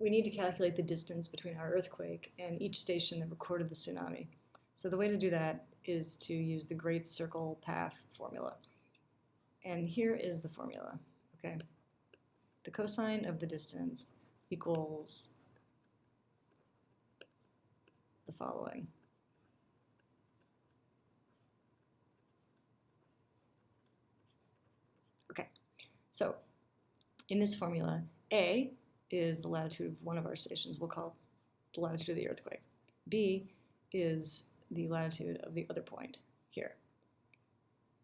we need to calculate the distance between our earthquake and each station that recorded the tsunami. So the way to do that is to use the Great Circle Path formula. And here is the formula, okay? The cosine of the distance equals the following. Okay, so in this formula, A is the latitude of one of our stations. We'll call the latitude of the earthquake. B is the latitude of the other point here.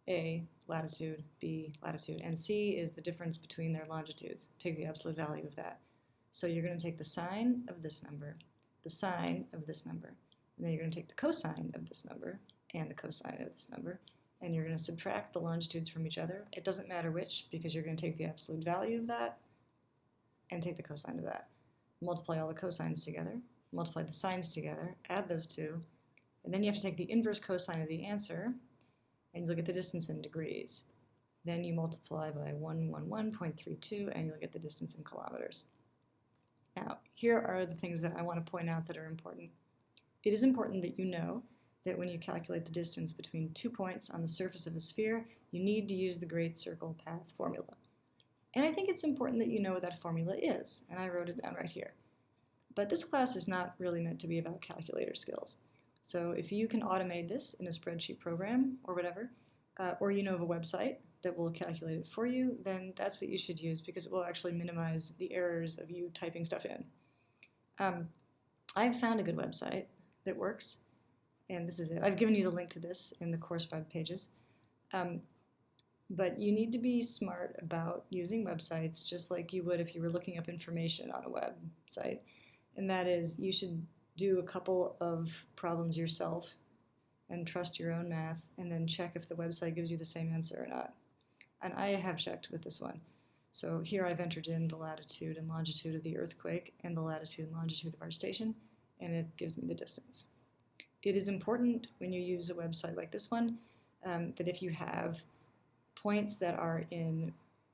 A, latitude, B, latitude, and C is the difference between their longitudes. Take the absolute value of that. So you're going to take the sine of this number, the sine of this number, and then you're going to take the cosine of this number and the cosine of this number, and you're going to subtract the longitudes from each other. It doesn't matter which because you're going to take the absolute value of that and take the cosine of that. Multiply all the cosines together, multiply the sines together, add those two, and then you have to take the inverse cosine of the answer and you look at the distance in degrees. Then you multiply by 111.32 and you look at the distance in kilometers. Now, here are the things that I want to point out that are important. It is important that you know that when you calculate the distance between two points on the surface of a sphere, you need to use the Great Circle Path formula. And I think it's important that you know what that formula is, and I wrote it down right here. But this class is not really meant to be about calculator skills. So if you can automate this in a spreadsheet program or whatever, uh, or you know of a website that will calculate it for you, then that's what you should use because it will actually minimize the errors of you typing stuff in. Um, I've found a good website that works, and this is it. I've given you the link to this in the course web pages. Um, but you need to be smart about using websites just like you would if you were looking up information on a website. And that is, you should do a couple of problems yourself and trust your own math and then check if the website gives you the same answer or not. And I have checked with this one. So here I've entered in the latitude and longitude of the earthquake and the latitude and longitude of our station, and it gives me the distance. It is important when you use a website like this one um, that if you have points that are in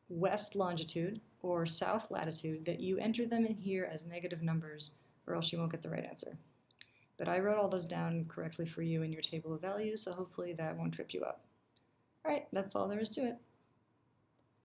west longitude or south latitude, that you enter them in here as negative numbers or else you won't get the right answer. But I wrote all those down correctly for you in your table of values, so hopefully that won't trip you up. All right, that's all there is to it.